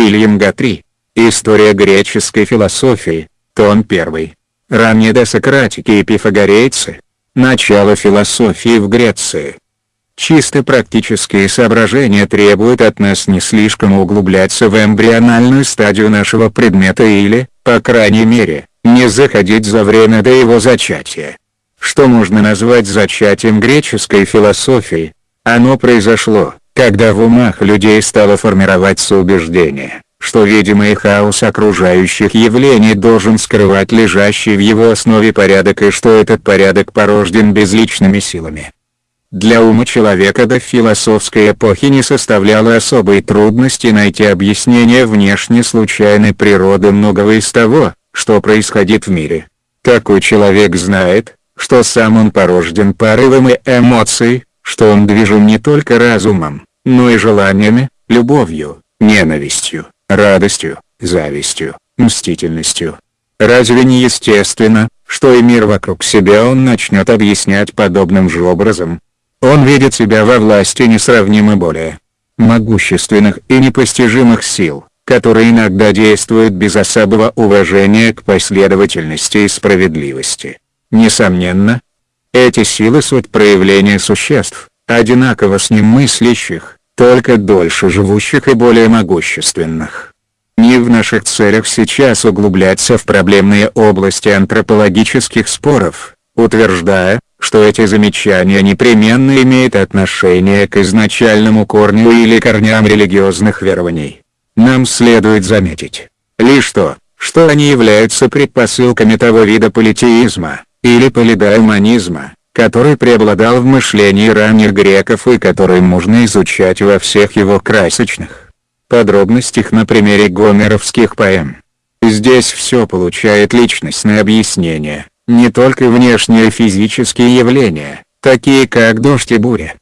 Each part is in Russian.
Уильям Гатри. История греческой философии. Том 1. Ранние досократики и пифагорейцы. Начало философии в Греции. Чисто практические соображения требуют от нас не слишком углубляться в эмбриональную стадию нашего предмета или, по крайней мере, не заходить за время до его зачатия. Что можно назвать зачатием греческой философии? Оно произошло, когда в умах людей стало формироваться убеждение, что видимый хаос окружающих явлений должен скрывать лежащий в его основе порядок и что этот порядок порожден безличными силами. Для ума человека до философской эпохи не составляло особой трудности найти объяснение внешне случайной природы многого из того, что происходит в мире. Такой человек знает, что сам он порожден порывом и эмоцией, что он движим не только разумом, но и желаниями, любовью, ненавистью, радостью, завистью, мстительностью. Разве не естественно, что и мир вокруг себя он начнет объяснять подобным же образом? Он видит себя во власти несравнимо более могущественных и непостижимых сил, которые иногда действуют без особого уважения к последовательности и справедливости. Несомненно, эти силы суть проявления существ, одинаково с ним мыслящих, только дольше живущих и более могущественных. Не в наших целях сейчас углубляться в проблемные области антропологических споров, утверждая, что эти замечания непременно имеют отношение к изначальному корню или корням религиозных верований. Нам следует заметить, лишь то, что они являются предпосылками того вида политеизма, или полидаймонизма, который преобладал в мышлении ранних греков и который можно изучать во всех его красочных подробностях на примере гомеровских поэм. Здесь все получает личностное объяснение, не только внешние физические явления, такие как дождь и буря,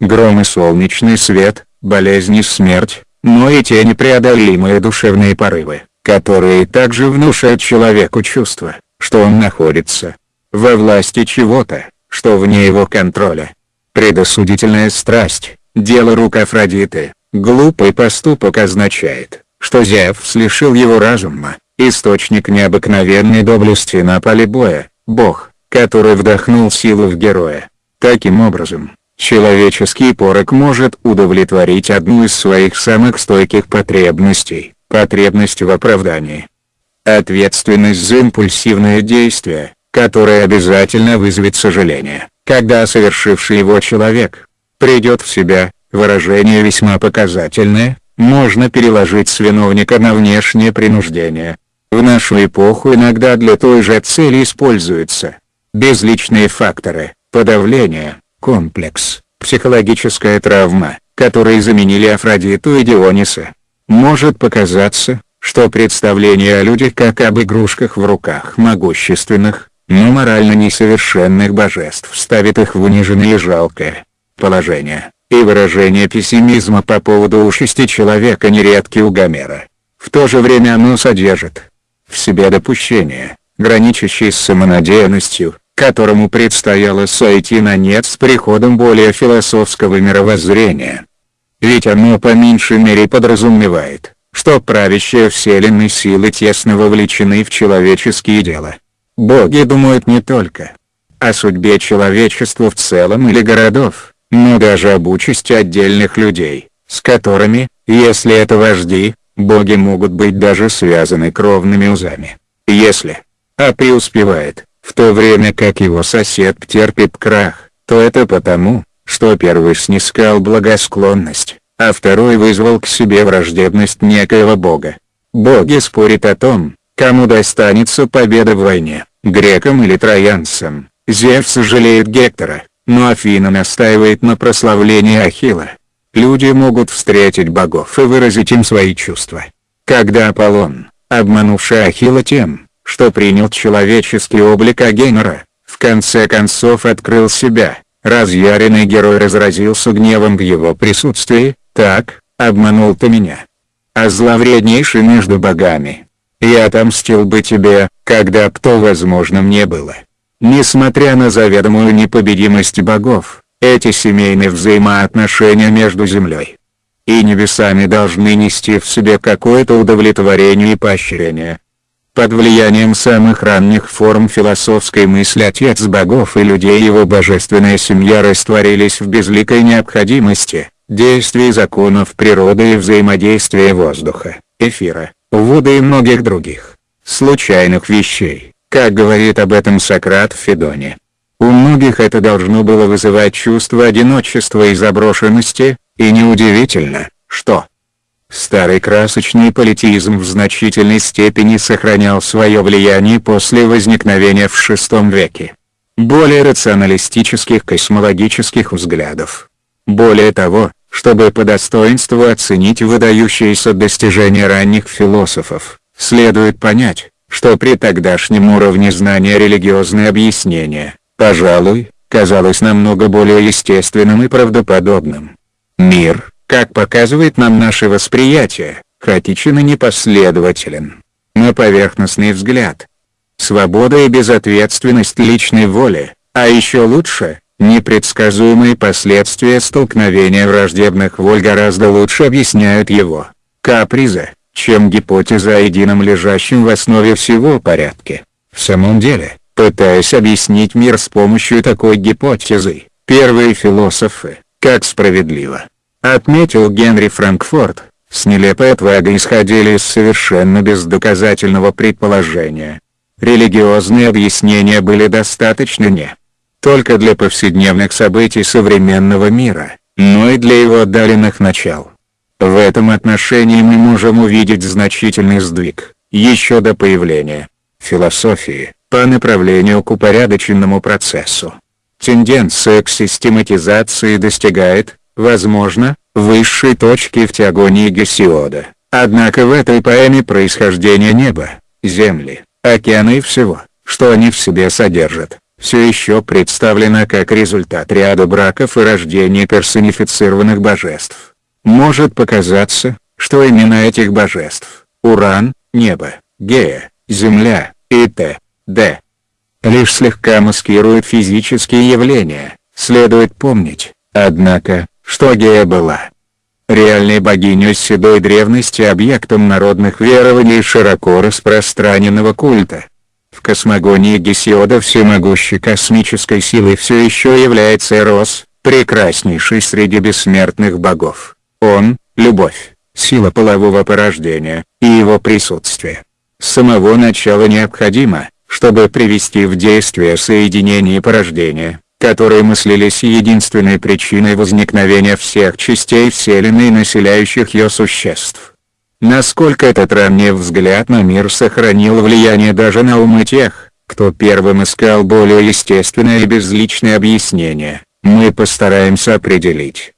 гром и солнечный свет, болезни и смерть, но и те непреодолимые душевные порывы, которые также внушают человеку чувство, что он находится во власти чего-то, что вне его контроля. Предосудительная страсть, дело рук Афродиты, глупый поступок означает, что Зевс лишил его разума, источник необыкновенной доблести на поле боя, бог, который вдохнул силу в героя. Таким образом, человеческий порок может удовлетворить одну из своих самых стойких потребностей, потребность в оправдании. Ответственность за импульсивное действие, которое обязательно вызовет сожаление, когда совершивший его человек придет в себя, выражение весьма показательное, можно переложить с виновника на внешнее принуждение. В нашу эпоху иногда для той же цели используются безличные факторы, подавление, комплекс, психологическая травма, которые заменили Афродиту и Диониса. Может показаться, что представление о людях как об игрушках в руках могущественных, но морально несовершенных божеств ставит их в униженное и жалкое положение, и выражение пессимизма по поводу участи человека нередки у Гомера. В то же время оно содержит в себе допущение, граничащее с самонадеянностью, которому предстояло сойти на нет с приходом более философского мировоззрения. Ведь оно по меньшей мере подразумевает, что правящие вселенной силы тесно вовлечены в человеческие дела. Боги думают не только о судьбе человечества в целом или городов, но даже об участи отдельных людей, с которыми, если это вожди, боги могут быть даже связаны кровными узами. Если А преуспевает, в то время как его сосед терпит крах, то это потому, что первый снискал благосклонность, а второй вызвал к себе враждебность некоего бога. Боги спорят о том, Кому достанется победа в войне, грекам или троянцам? Зевс жалеет Гектора, но Афина настаивает на прославлении Ахилла. Люди могут встретить богов и выразить им свои чувства. Когда Аполлон, обманувший Ахилла тем, что принял человеческий облик Агенора, в конце концов открыл себя, разъяренный герой разразился гневом в его присутствии, так, обманул ты меня. А зловреднейший между богами, я отомстил бы тебе, когда б то возможным не было. Несмотря на заведомую непобедимость богов, эти семейные взаимоотношения между землей и небесами должны нести в себе какое-то удовлетворение и поощрение. Под влиянием самых ранних форм философской мысли Отец богов и людей его божественная семья растворились в безликой необходимости, действий законов природы и взаимодействия воздуха, эфира, воды и многих других, случайных вещей, как говорит об этом Сократ в Федоне. У многих это должно было вызывать чувство одиночества и заброшенности, и неудивительно, что старый красочный политизм в значительной степени сохранял свое влияние после возникновения в VI веке более рационалистических космологических взглядов. Более того, чтобы по достоинству оценить выдающиеся достижения ранних философов, следует понять, что при тогдашнем уровне знания религиозное объяснение, пожалуй, казалось намного более естественным и правдоподобным. Мир, как показывает нам наше восприятие, хаотичен и непоследователен. На поверхностный взгляд. Свобода и безответственность личной воли, а еще лучше, непредсказуемые последствия столкновения враждебных воль гораздо лучше объясняют его капризы, чем гипотеза о едином лежащем в основе всего порядке. В самом деле, пытаясь объяснить мир с помощью такой гипотезы, первые философы, как справедливо, отметил Генри Франкфорт, с нелепой отвагой исходили из совершенно бездоказательного предположения. Религиозные объяснения были достаточно не только для повседневных событий современного мира, но и для его отдаленных начал. В этом отношении мы можем увидеть значительный сдвиг, еще до появления философии, по направлению к упорядоченному процессу. Тенденция к систематизации достигает, возможно, высшей точки в теогонии Гесиода. Однако в этой поэме происхождение неба, земли, океана и всего, что они в себе содержат, все еще представлено как результат ряда браков и рождения персонифицированных божеств. Может показаться, что имена этих божеств – Уран, Небо, Гея, Земля и т.д лишь слегка маскирует физические явления, следует помнить, однако, что Гея была реальной богиней седой древности объектом народных верований широко распространенного культа. Космогонии Гесиода всемогущей космической силой все еще является Эрос, прекраснейший среди бессмертных богов. Он – любовь, сила полового порождения, и его присутствие. С самого начала необходимо, чтобы привести в действие соединение порождения, которые мыслились единственной причиной возникновения всех частей Вселенной населяющих ее существ. Насколько этот ранний взгляд на мир сохранил влияние даже на умы тех, кто первым искал более естественное и безличное объяснение, мы постараемся определить.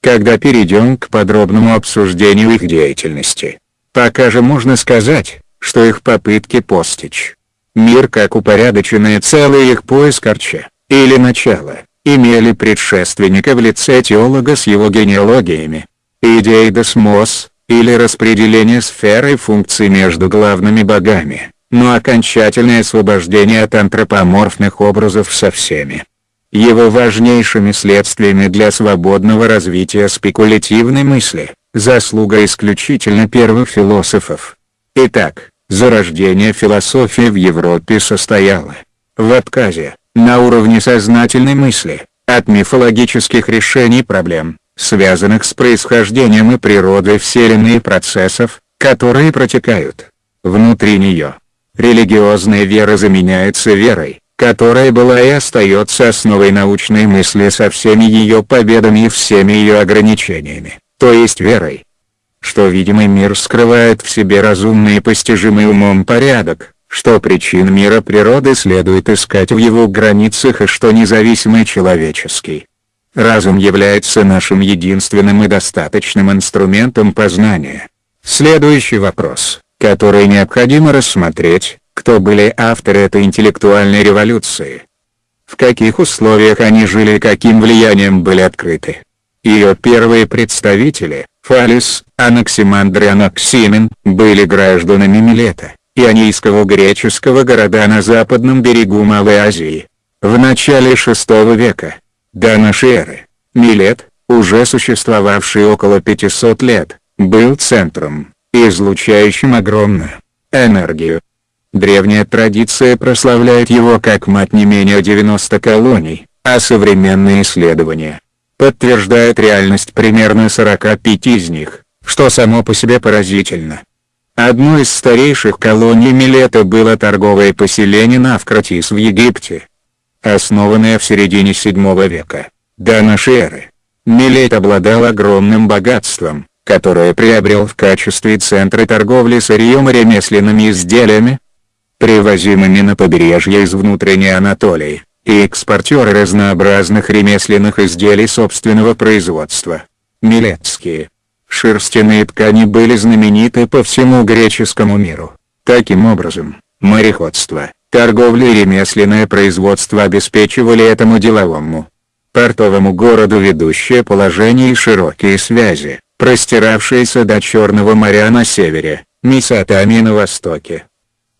Когда перейдем к подробному обсуждению их деятельности, пока же можно сказать, что их попытки постичь Мир как упорядоченное целое их поиск Арча, или начало, имели предшественника в лице теолога с его генеалогиями. Идея досмос, или распределение сферы и функций между главными богами, но окончательное освобождение от антропоморфных образов со всеми. Его важнейшими следствиями для свободного развития спекулятивной мысли, заслуга исключительно первых философов. Итак, Зарождение философии в Европе состояло в отказе, на уровне сознательной мысли, от мифологических решений проблем, связанных с происхождением и природой Вселенной и процессов, которые протекают внутри нее. Религиозная вера заменяется верой, которая была и остается основой научной мысли со всеми ее победами и всеми ее ограничениями, то есть верой, что видимый мир скрывает в себе разумный и постижимый умом порядок, что причин мира природы следует искать в его границах и что независимый человеческий разум является нашим единственным и достаточным инструментом познания. Следующий вопрос, который необходимо рассмотреть, кто были авторы этой интеллектуальной революции. В каких условиях они жили и каким влиянием были открыты. Ее первые представители, Фалис, Анаксимандр и Анаксимен, были гражданами Милета, ионийского греческого города на западном берегу Малой Азии. В начале VI века, до нашей эры, Милет, уже существовавший около 500 лет, был центром, излучающим огромную энергию. Древняя традиция прославляет его как мать не менее 90 колоний, а современные исследования подтверждают реальность примерно 45 из них, что само по себе поразительно. Одной из старейших колоний Милета было торговое поселение Навкратис в Египте. Основанное в середине VII века, до нашей эры. Милет обладал огромным богатством, которое приобрел в качестве центра торговли сырьем и ремесленными изделиями, привозимыми на побережье из внутренней Анатолии, и экспортеры разнообразных ремесленных изделий собственного производства. Милетские шерстяные ткани были знамениты по всему греческому миру. Таким образом, мореходство, торговля и ремесленное производство обеспечивали этому деловому портовому городу ведущее положение и широкие связи, простиравшиеся до Черного моря на севере, Месопотамии на востоке.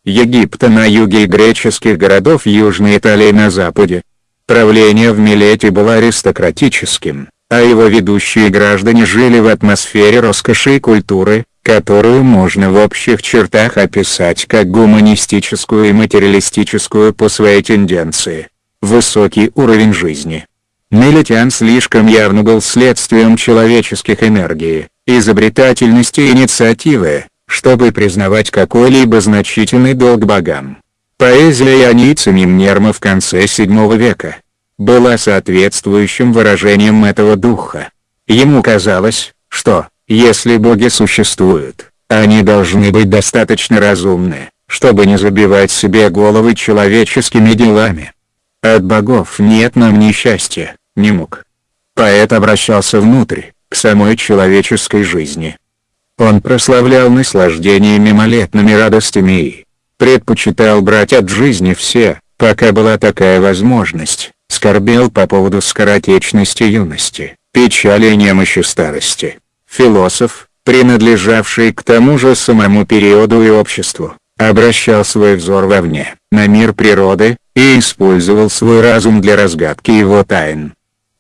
Египта на юге и греческих городов Южной Италии на западе. Правление в Милете было аристократическим, а его ведущие граждане жили в атмосфере роскоши и культуры, которую можно в общих чертах описать как гуманистическую и материалистическую по своей тенденции. Высокий уровень жизни. Милетян слишком явно был следствием человеческих энергий, изобретательности и инициативы, чтобы признавать какой-либо значительный долг богам. Поэзия Ионица Мимнерма в конце VII века была соответствующим выражением этого духа. Ему казалось, что, если боги существуют, они должны быть достаточно разумны, чтобы не забивать себе головы человеческими делами. От богов нет нам ни счастья, ни мук. Поэт обращался внутрь, к самой человеческой жизни. Он прославлял наслаждение мимолетными радостями и предпочитал брать от жизни все, пока была такая возможность, скорбел по поводу скоротечности юности, печали и немощи старости. Философ, принадлежавший к тому же самому периоду и обществу, обращал свой взор вовне, на мир природы, и использовал свой разум для разгадки его тайн.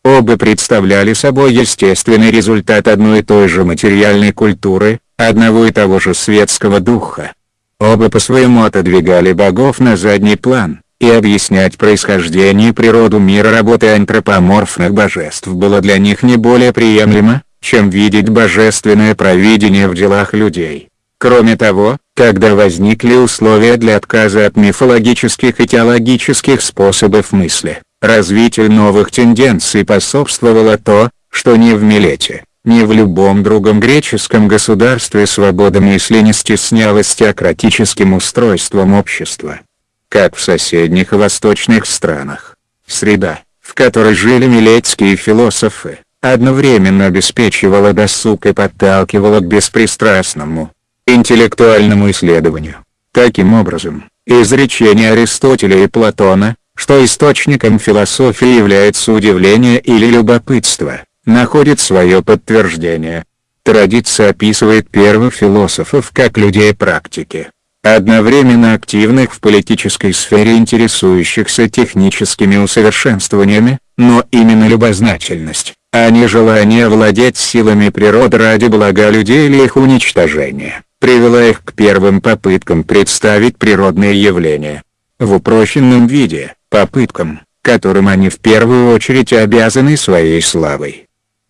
Оба представляли собой естественный результат одной и той же материальной культуры, одного и того же светского духа. Оба по-своему отодвигали богов на задний план, и объяснять происхождение и природу мира работы антропоморфных божеств было для них не более приемлемо, чем видеть божественное провидение в делах людей. Кроме того, когда возникли условия для отказа от мифологических и теологических способов мысли, развитию новых тенденций способствовало то, что ни в Милете, ни в любом другом греческом государстве свобода мысли не стеснялась теократическим устройством общества. Как в соседних восточных странах. Среда, в которой жили милетские философы, одновременно обеспечивала досуг и подталкивала к беспристрастному, интеллектуальному исследованию. Таким образом, изречение Аристотеля и Платона, что источником философии является удивление или любопытство, находит свое подтверждение. Традиция описывает первых философов как людей практики, одновременно активных в политической сфере интересующихся техническими усовершенствованиями, но именно любознательность, а не желание владеть силами природы ради блага людей или их уничтожения, привела их к первым попыткам представить природные явления. В упрощенном виде, попыткам, которым они в первую очередь обязаны своей славой.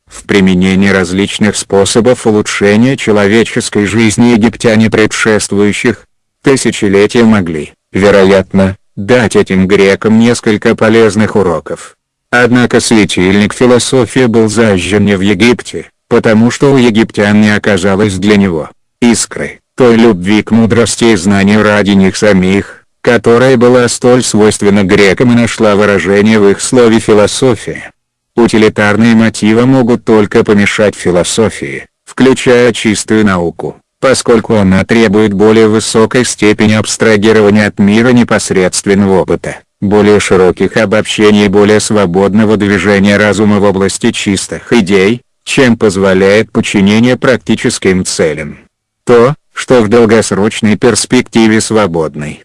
В применении различных способов улучшения человеческой жизни египтяне предшествующих, тысячелетия могли, вероятно, дать этим грекам несколько полезных уроков. Однако светильник философии был зажжен не в Египте, потому что у египтян не оказалось для него искры, той любви к мудрости и знанию ради них самих, которая была столь свойственна грекам и нашла выражение в их слове «философия». Утилитарные мотивы могут только помешать философии, включая чистую науку поскольку она требует более высокой степени абстрагирования от мира непосредственного опыта, более широких обобщений и более свободного движения разума в области чистых идей, чем позволяет подчинение практическим целям. То, что в долгосрочной перспективе свободный.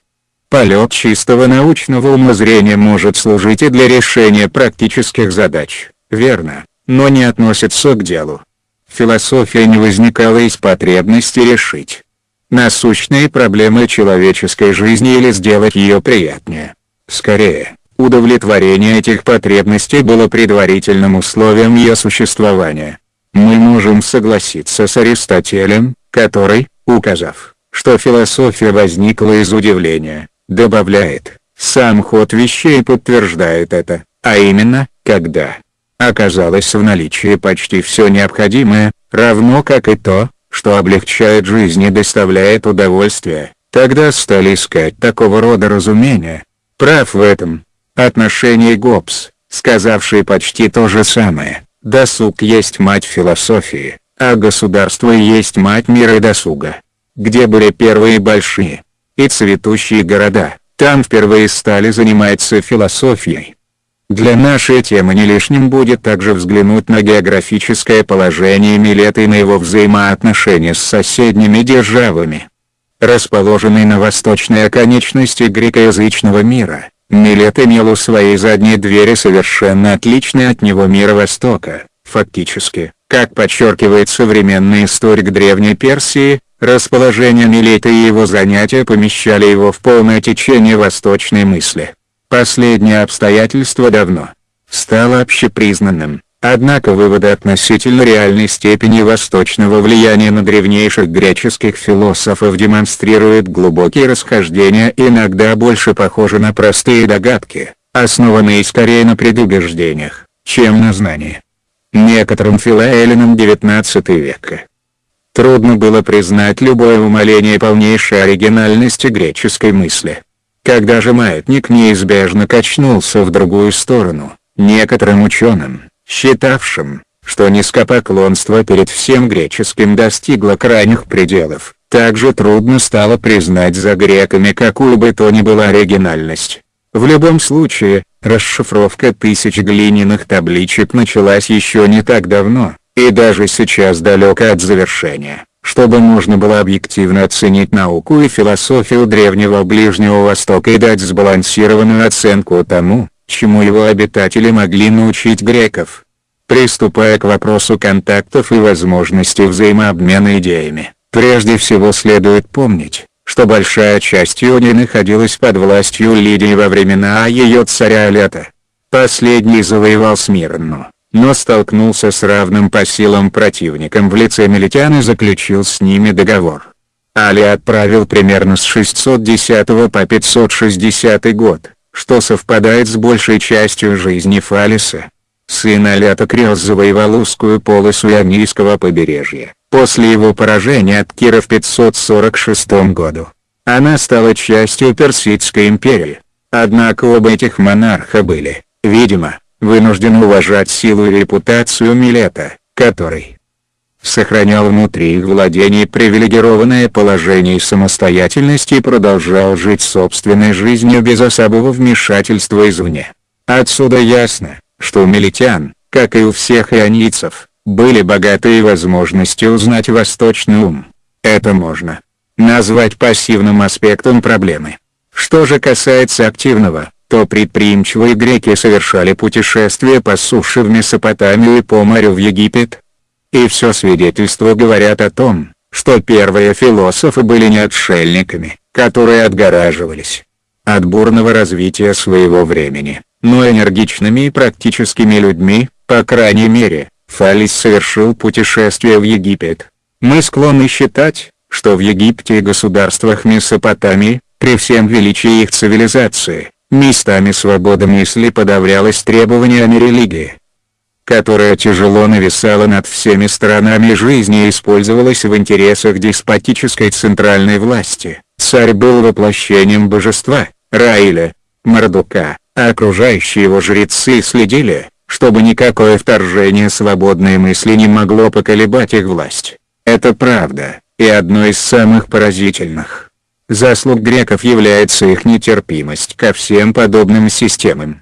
Полет чистого научного умозрения может служить и для решения практических задач, верно, но не относятся к делу. Философия не возникала из потребности решить насущные проблемы человеческой жизни или сделать ее приятнее. Скорее, удовлетворение этих потребностей было предварительным условием ее существования. Мы можем согласиться с Аристотелем, который, указав, что философия возникла из удивления, добавляет, сам ход вещей подтверждает это, а именно, когда оказалось в наличии почти все необходимое, равно как и то, что облегчает жизнь и доставляет удовольствие, тогда стали искать такого рода разумения. Прав в этом отношении Гоббс, сказавший почти то же самое, досуг есть мать философии, а государство есть мать мира и досуга. Где были первые большие и цветущие города, там впервые стали заниматься философией. Для нашей темы не лишним будет также взглянуть на географическое положение Милета и на его взаимоотношения с соседними державами. Расположенный на восточной оконечности грекоязычного мира, Милет имел у своей задней двери совершенно отличный от него мир Востока, фактически, как подчеркивает современный историк Древней Персии, расположение Милета и его занятия помещали его в полное течение восточной мысли. Последнее обстоятельство давно стало общепризнанным, однако выводы относительно реальной степени восточного влияния на древнейших греческих философов демонстрируют глубокие расхождения и иногда больше похожи на простые догадки, основанные скорее на предубеждениях, чем на знании. Некоторым филоэллинам XIX века трудно было признать любое умаление полнейшей оригинальности греческой мысли. Когда же маятник неизбежно качнулся в другую сторону, некоторым ученым, считавшим, что низкопоклонство перед всем греческим достигло крайних пределов, также трудно стало признать за греками какую бы то ни была оригинальность. В любом случае, расшифровка тысяч глиняных табличек началась еще не так давно, и даже сейчас далека от завершения чтобы можно было объективно оценить науку и философию древнего Ближнего Востока и дать сбалансированную оценку тому, чему его обитатели могли научить греков. Приступая к вопросу контактов и возможности взаимообмена идеями, прежде всего следует помнить, что большая часть Ионии находилась под властью Лидии во времена ее царя Алета. Последний завоевал Смирну, но столкнулся с равным по силам противником в лице Мелитян и заключил с ними договор. Али отправил примерно с 610 по 560 год, что совпадает с большей частью жизни Фалиса. Сын Алята Крёс завоевал узкую полосу Ионийского побережья, после его поражения от Кира в 546 году. Она стала частью Персидской империи. Однако оба этих монарха были, видимо, вынужден уважать силу и репутацию Милета, который сохранял внутри их владений привилегированное положение и самостоятельность и продолжал жить собственной жизнью без особого вмешательства извне. Отсюда ясно, что у милитян, как и у всех ионийцев, были богатые возможности узнать восточный ум. Это можно назвать пассивным аспектом проблемы. Что же касается активного, то предприимчивые греки совершали путешествия по суше в Месопотамию и по морю в Египет. И все свидетельства говорят о том, что первые философы были не отшельниками, которые отгораживались от бурного развития своего времени, но энергичными и практическими людьми, по крайней мере, Фалис совершил путешествие в Египет. Мы склонны считать, что в Египте и государствах Месопотамии, при всем величии их цивилизации, Местами свобода мысли подавлялась требованиями религии, которая тяжело нависала над всеми сторонами жизни и использовалась в интересах деспотической центральной власти. Царь был воплощением божества, Раиля, Мардука, а окружающие его жрецы следили, чтобы никакое вторжение свободной мысли не могло поколебать их власть. Это правда, и одно из самых поразительных Заслуг греков является их нетерпимость ко всем подобным системам.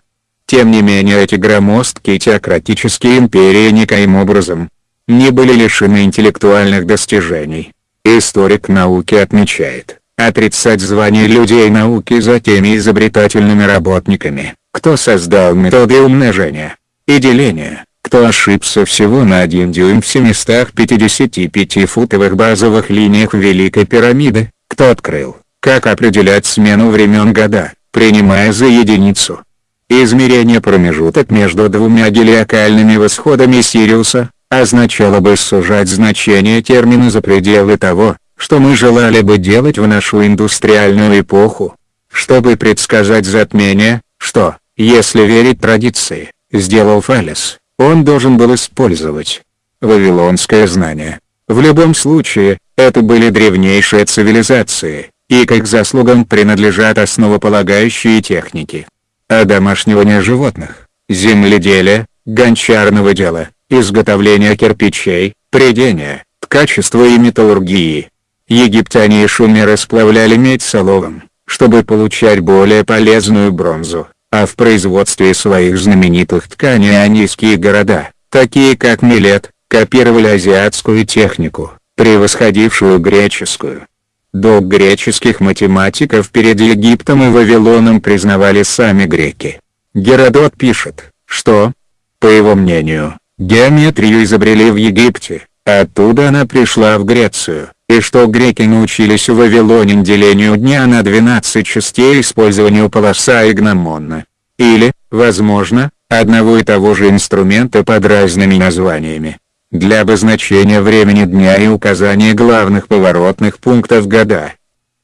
Тем не менее эти громоздкие теократические империи никоим образом не были лишены интеллектуальных достижений. Историк науки отмечает, отрицать звание людей науки за теми изобретательными работниками, кто создал методы умножения и деления, кто ошибся всего на один дюйм в 755-футовых базовых линиях Великой пирамиды, кто открыл, как определять смену времен года, принимая за единицу. Измерение промежуток между двумя гелиокальными восходами Сириуса, означало бы сужать значение термина за пределы того, что мы желали бы делать в нашу индустриальную эпоху. Чтобы предсказать затмение, что, если верить традиции, сделал Фалес, он должен был использовать вавилонское знание. В любом случае, это были древнейшие цивилизации, и к их заслугам принадлежат основополагающие техники. Одомашнивание животных, земледелие, гончарного дела, изготовление кирпичей, придения, ткачества и металлургии. Египтяне и шумеры сплавляли медь с оловом, чтобы получать более полезную бронзу, а в производстве своих знаменитых тканей анийские города, такие как Милет, копировали азиатскую технику, превосходившую греческую. Долг греческих математиков перед Египтом и Вавилоном признавали сами греки. Геродот пишет, что, по его мнению, геометрию изобрели в Египте, оттуда она пришла в Грецию, и что греки научились в Вавилоне делению дня на 12 частей использованию полоса и гномона. Или, возможно, одного и того же инструмента под разными названиями. Для обозначения времени дня и указания главных поворотных пунктов года.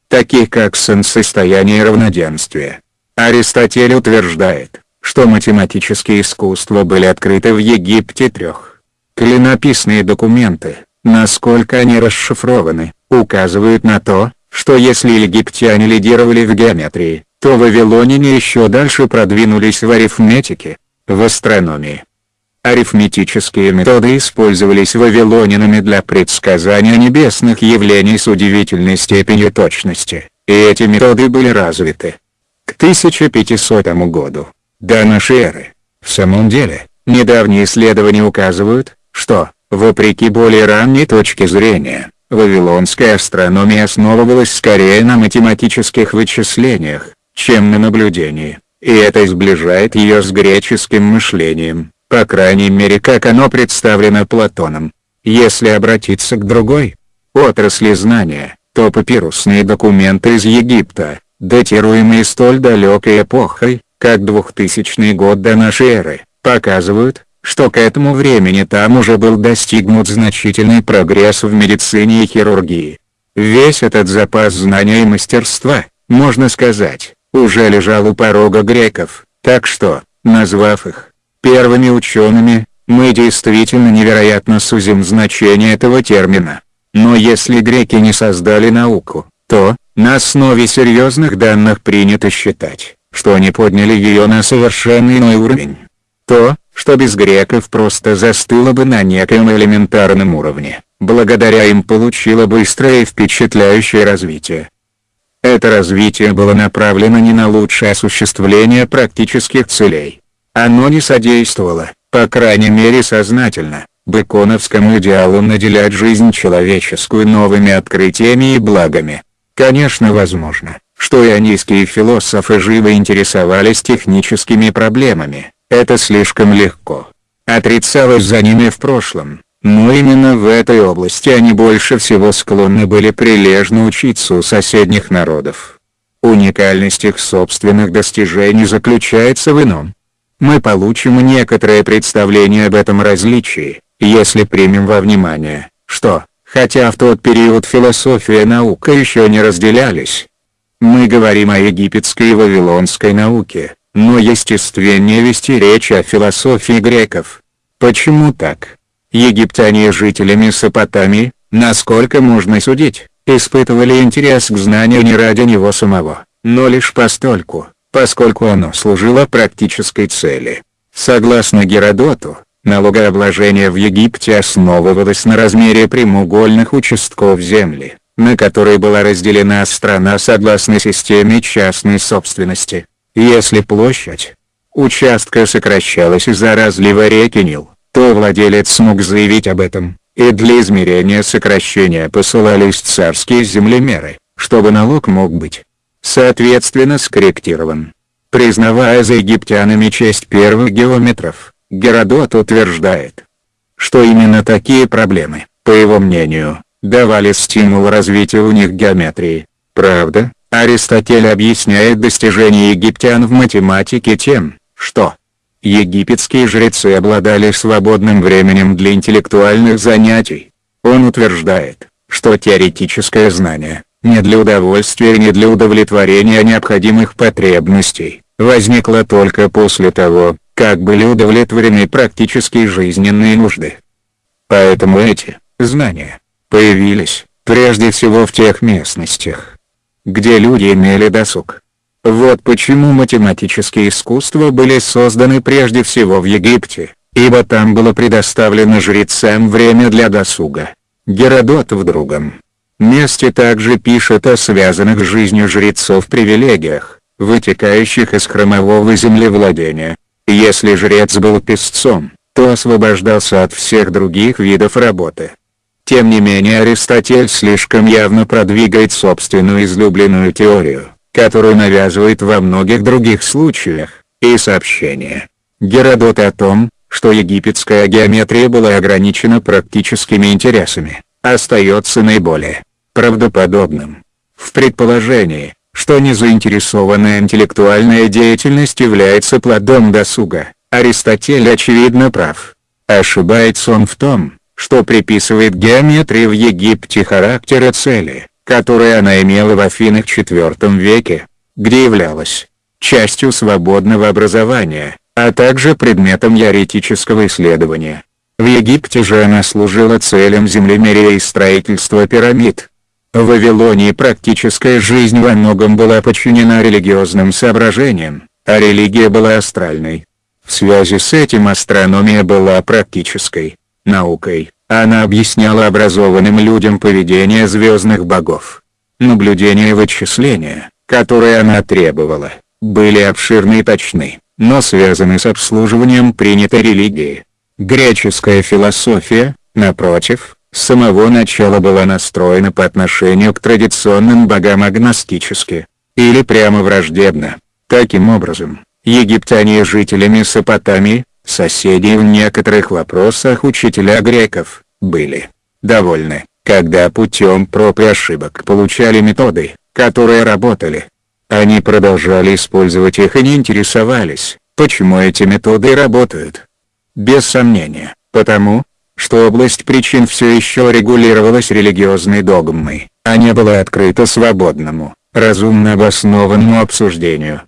Таких как солнцестояние и равноденствие. Аристотель утверждает, что математические искусства были открыты в Египте трех. Клинописные документы, насколько они расшифрованы, указывают на то, что если египтяне лидировали в геометрии, то вавилоняне еще дальше продвинулись в арифметике, в астрономии. Арифметические методы использовались вавилонянами для предсказания небесных явлений с удивительной степенью точности, и эти методы были развиты. К 1500 году, до нашей эры, в самом деле, недавние исследования указывают, что, Вопреки более ранней точке зрения, вавилонская астрономия основывалась скорее на математических вычислениях, чем на наблюдении, и это сближает ее с греческим мышлением, по крайней мере как оно представлено Платоном. Если обратиться к другой отрасли знания, то папирусные документы из Египта, датируемые столь далекой эпохой, как 2000 год до нашей эры, показывают, что к этому времени там уже был достигнут значительный прогресс в медицине и хирургии. Весь этот запас знания и мастерства, можно сказать, уже лежал у порога греков, так что, назвав их первыми учеными, мы действительно невероятно сузим значение этого термина. Но если греки не создали науку, то, на основе серьезных данных принято считать, что они подняли ее на совершенно иной уровень. То, что без греков просто застыло бы на некоем элементарном уровне, благодаря им получило быстрое и впечатляющее развитие. Это развитие было направлено не на лучшее осуществление практических целей. Оно не содействовало, по крайней мере сознательно, беконовскому идеалу наделять жизнь человеческую новыми открытиями и благами. Конечно возможно, что ионийские философы живо интересовались техническими проблемами, это слишком легко. Отрицалось за ними в прошлом, но именно в этой области они больше всего склонны были прилежно учиться у соседних народов. Уникальность их собственных достижений заключается в ином. Мы получим некоторое представление об этом различии, если примем во внимание, что, хотя в тот период философия и наука еще не разделялись, мы говорим о египетской и вавилонской науке, но естественнее вести речь о философии греков. Почему так? Египтяне жители Месопотамии, насколько можно судить, испытывали интерес к знанию не ради него самого, но лишь постольку, поскольку оно служило практической цели. Согласно Геродоту, налогообложение в Египте основывалось на размере прямоугольных участков земли, на которой была разделена страна согласно системе частной собственности. Если площадь участка сокращалась из-за разлива реки Нил, то владелец смог заявить об этом, и для измерения сокращения посылались царские землемеры, чтобы налог мог быть, соответственно скорректирован. Признавая за египтянами честь первых геометров, Геродот утверждает, что именно такие проблемы, по его мнению, давали стимул развитию у них геометрии. Правда, Аристотель объясняет достижения египтян в математике тем, что египетские жрецы обладали свободным временем для интеллектуальных занятий. Он утверждает, что теоретическое знание, не для удовольствия и не для удовлетворения необходимых потребностей, возникло только после того, как были удовлетворены практические жизненные нужды. Поэтому эти знания появились, прежде всего в тех местностях, где люди имели досуг. Вот почему математические искусства были созданы прежде всего в Египте, ибо там было предоставлено жрецам время для досуга. Геродот в другом месте также пишет о связанных с жизнью жрецов привилегиях, вытекающих из хромового землевладения. Если жрец был песцом, то освобождался от всех других видов работы. Тем не менее Аристотель слишком явно продвигает собственную излюбленную теорию, которую навязывает во многих других случаях, и сообщение Геродота о том, что египетская геометрия была ограничена практическими интересами, остается наиболее правдоподобным. В предположении, что незаинтересованная интеллектуальная деятельность является плодом досуга, Аристотель очевидно прав. Ошибается он в том, что приписывает геометрии в Египте характера цели, которые она имела в Афинах IV веке, где являлась частью свободного образования, а также предметом теоретического исследования. В Египте же она служила целям землемерия и строительства пирамид. В Вавилонии практическая жизнь во многом была подчинена религиозным соображениям, а религия была астральной. В связи с этим астрономия была практической наукой, она объясняла образованным людям поведение звездных богов. Наблюдения и вычисления, которые она требовала, были обширны и точны, но связаны с обслуживанием принятой религии. Греческая философия, напротив, с самого начала была настроена по отношению к традиционным богам агностически, или прямо враждебно. Таким образом, египтяне и жители Месопотамии, Соседи в некоторых вопросах учителя греков, были довольны, когда путем проб и ошибок получали методы, которые работали. Они продолжали использовать их и не интересовались, почему эти методы работают. Без сомнения, потому, что область причин все еще регулировалась религиозной догмой, а не была открыта свободному, разумно обоснованному обсуждению.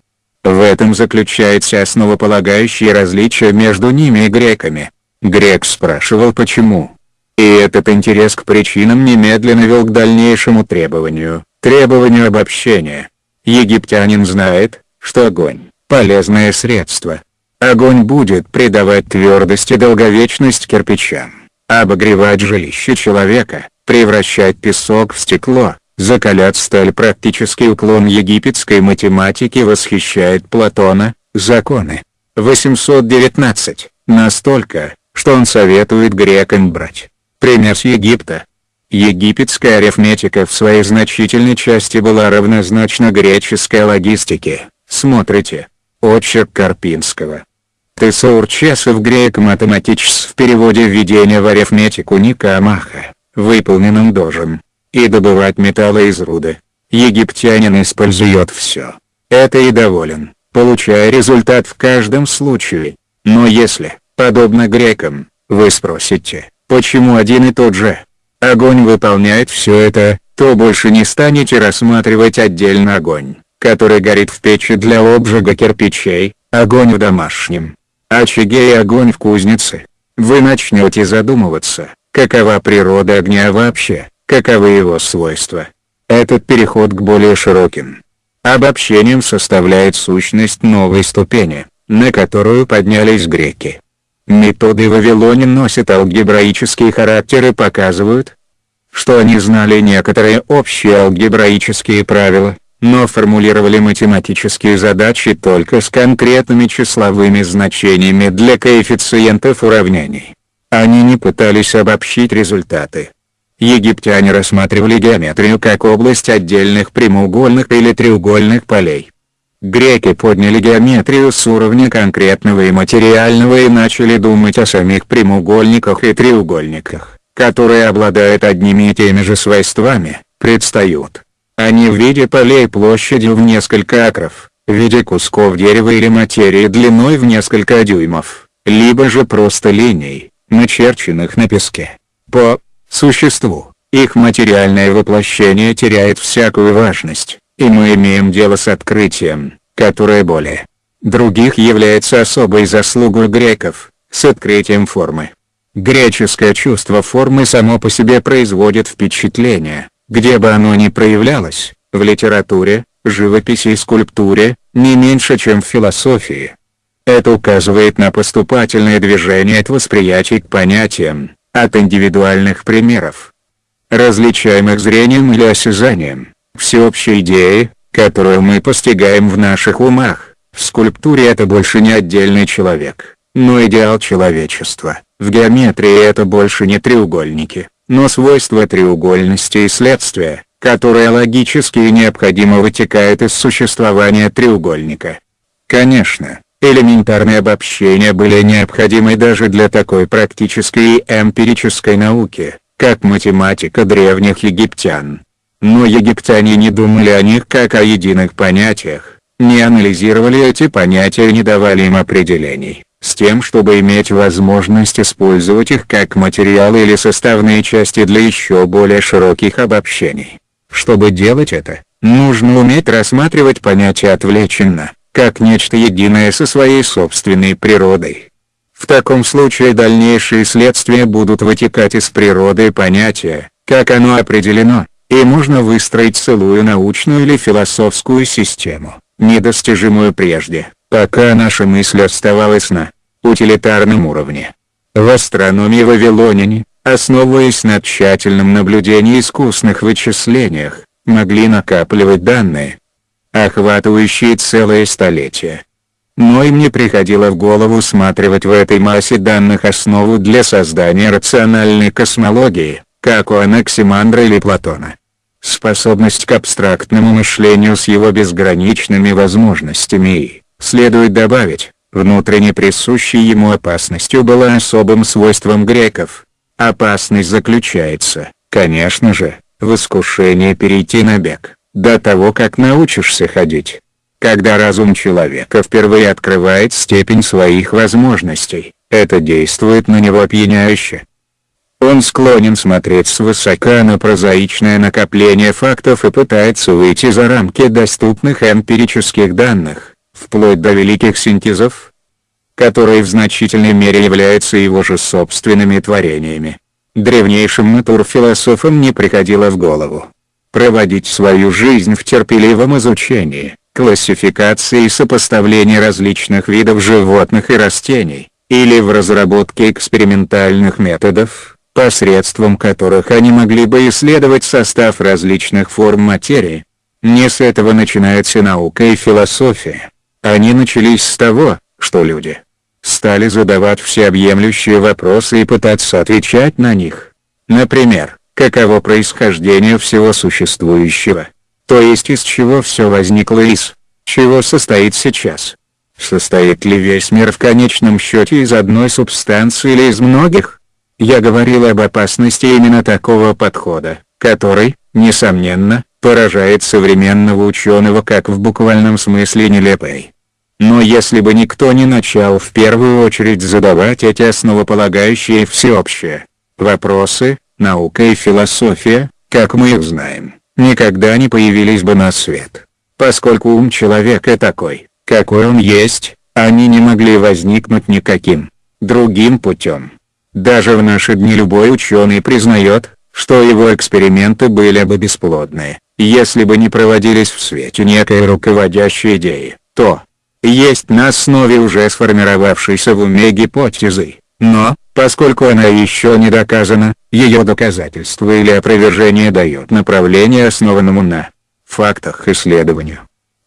В этом заключается основополагающее различие между ними и греками. Грек спрашивал почему. И этот интерес к причинам немедленно вел к дальнейшему требованию, требованию обобщения. Египтянин знает, что огонь – полезное средство. Огонь будет придавать твердость и долговечность кирпичам, обогревать жилище человека, превращать песок в стекло, Закалять сталь практический уклон египетской математики восхищает Платона, законы. 819, настолько, что он советует грекам брать пример с Египта. Египетская арифметика в своей значительной части была равнозначна греческой логистике, смотрите. Очерк Карпинского. Тесаурчесов грек математическс в переводе введения в арифметику Никамаха, выполненным дожем и добывать металлы из руды. Египтянин использует все. Это и доволен, получая результат в каждом случае. Но если, подобно грекам, вы спросите, почему один и тот же огонь выполняет все это, то больше не станете рассматривать отдельно огонь, который горит в печи для обжига кирпичей, огонь в домашнем очаге и огонь в кузнице. Вы начнете задумываться, какова природа огня вообще каковы его свойства. Этот переход к более широким обобщениям составляет сущность новой ступени, на которую поднялись греки. Методы Вавилоне носят алгебраический характер и показывают, что они знали некоторые общие алгебраические правила, но формулировали математические задачи только с конкретными числовыми значениями для коэффициентов уравнений. Они не пытались обобщить результаты, Египтяне рассматривали геометрию как область отдельных прямоугольных или треугольных полей. Греки подняли геометрию с уровня конкретного и материального и начали думать о самих прямоугольниках и треугольниках, которые обладают одними и теми же свойствами, предстают. Они в виде полей площадью в несколько акров, в виде кусков дерева или материи длиной в несколько дюймов, либо же просто линий, начерченных на песке. По существу, их материальное воплощение теряет всякую важность, и мы имеем дело с открытием, которое более других является особой заслугой греков, с открытием формы. Греческое чувство формы само по себе производит впечатление, где бы оно ни проявлялось, в литературе, живописи и скульптуре, не меньше чем в философии. Это указывает на поступательное движение от восприятий к понятиям, от индивидуальных примеров, различаемых зрением или осязанием, всеобщей идеи, которую мы постигаем в наших умах. В скульптуре это больше не отдельный человек, но идеал человечества. В геометрии это больше не треугольники, но свойства треугольности и следствия, которое логически и необходимо вытекает из существования треугольника. Конечно, элементарные обобщения были необходимы даже для такой практической и эмпирической науки, как математика древних египтян. Но египтяне не думали о них как о единых понятиях, не анализировали эти понятия и не давали им определений, с тем чтобы иметь возможность использовать их как материалы или составные части для еще более широких обобщений. Чтобы делать это, нужно уметь рассматривать понятие отвлеченно, как нечто единое со своей собственной природой. В таком случае дальнейшие следствия будут вытекать из природы понятия, как оно определено, и можно выстроить целую научную или философскую систему, недостижимую прежде, пока наша мысль оставалась на утилитарном уровне. В астрономии вавилоняне, основываясь на тщательном наблюдении искусных вычислениях, могли накапливать данные, охватывающие целые столетия. Но им не приходило в голову усматривать в этой массе данных основу для создания рациональной космологии, как у Анаксимандра или Платона. Способность к абстрактному мышлению с его безграничными возможностями и, следует добавить, внутренне присущей ему опасностью была особым свойством греков. Опасность заключается, конечно же, в искушении перейти на бег, до того как научишься ходить. Когда разум человека впервые открывает степень своих возможностей, это действует на него опьяняюще. Он склонен смотреть свысока на прозаичное накопление фактов и пытается выйти за рамки доступных эмпирических данных, вплоть до великих синтезов, которые в значительной мере являются его же собственными творениями. Древнейшим натурфилософам не приходило в голову проводить свою жизнь в терпеливом изучении, классификации и сопоставлении различных видов животных и растений, или в разработке экспериментальных методов, посредством которых они могли бы исследовать состав различных форм материи. Не с этого начинается наука и философия. Они начались с того, что люди стали задавать всеобъемлющие вопросы и пытаться отвечать на них. Например, каково происхождение всего существующего? То есть из чего все возникло из, чего состоит сейчас? Состоит ли весь мир в конечном счете из одной субстанции или из многих? Я говорил об опасности именно такого подхода, который, несомненно, поражает современного ученого как в буквальном смысле нелепой. Но если бы никто не начал в первую очередь задавать эти основополагающие всеобщие вопросы, наука и философия, как мы их знаем, никогда не появились бы на свет. Поскольку ум человека такой, какой он есть, они не могли возникнуть никаким другим путем. Даже в наши дни любой ученый признает, что его эксперименты были бы бесплодны, если бы не проводились в свете некой руководящей идеи, то, есть на основе уже сформировавшейся в уме гипотезы, но, поскольку она еще не доказана, ее доказательство или опровержение дает направление основанному на фактах исследованию.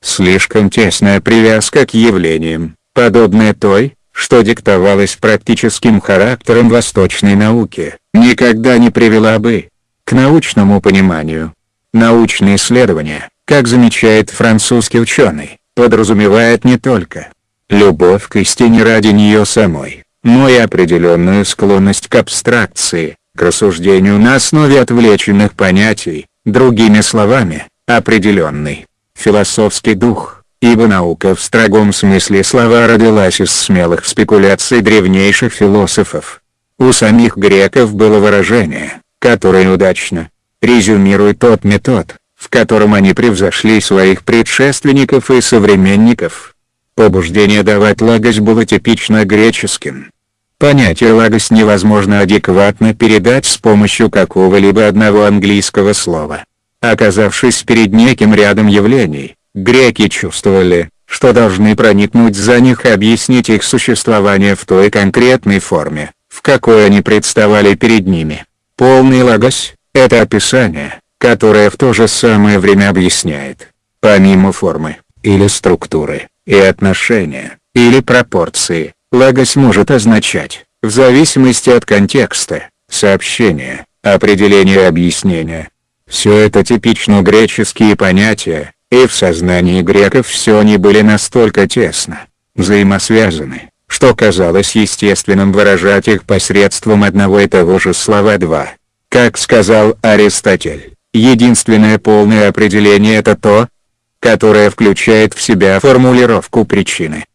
Слишком тесная привязка к явлениям, подобная той, что диктовалось практическим характером восточной науки, никогда не привела бы к научному пониманию. Научные исследования, как замечает французский ученый, подразумевает не только любовь к истине ради нее самой, но и определенную склонность к абстракции, к рассуждению на основе отвлеченных понятий, другими словами, определенный философский дух, ибо наука в строгом смысле слова родилась из смелых спекуляций древнейших философов. У самих греков было выражение, которое удачно резюмирует тот метод, в котором они превзошли своих предшественников и современников. Побуждение давать лагость было типично греческим. Понятие лагость невозможно адекватно передать с помощью какого-либо одного английского слова. Оказавшись перед неким рядом явлений, греки чувствовали, что должны проникнуть за них и объяснить их существование в той конкретной форме, в какой они представали перед ними. Полный лагос – это описание, которое в то же самое время объясняет, помимо формы, или структуры, и отношения, или пропорции, лагос может означать, в зависимости от контекста, сообщения, определения и объяснения. Все это типично греческие понятия, и в сознании греков все они были настолько тесно взаимосвязаны, что казалось естественным выражать их посредством одного и того же слова два. Как сказал Аристотель, единственное полное определение это то, которое включает в себя формулировку причины.